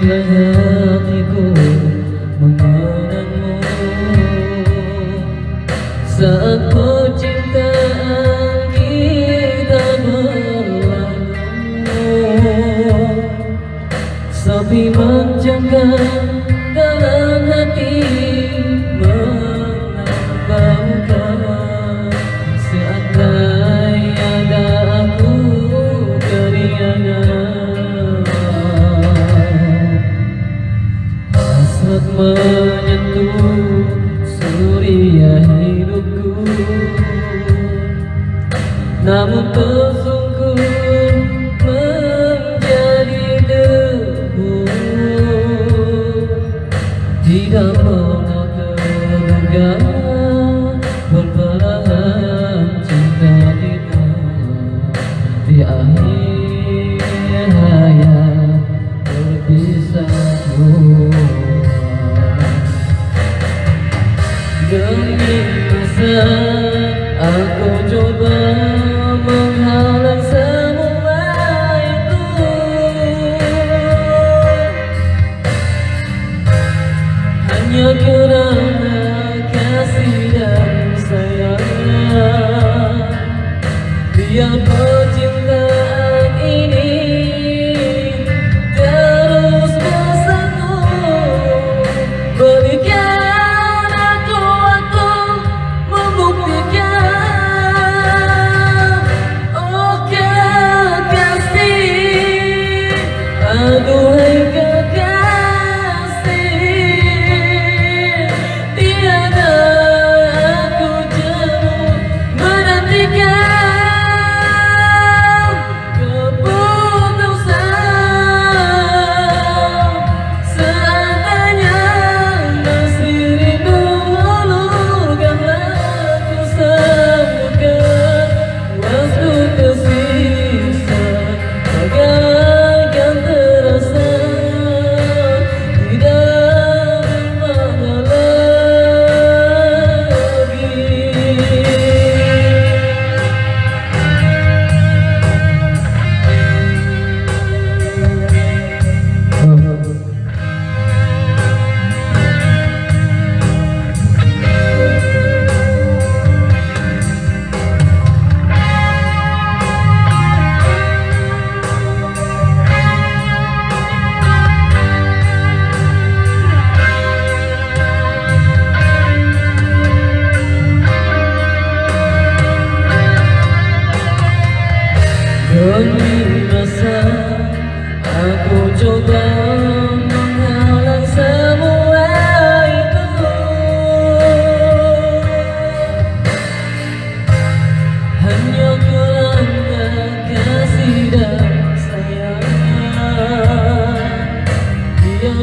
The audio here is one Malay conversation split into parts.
Abraham. Suria hidupku. Namun tersungkur menjadi debu. Tidak pernah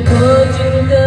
Kau cinta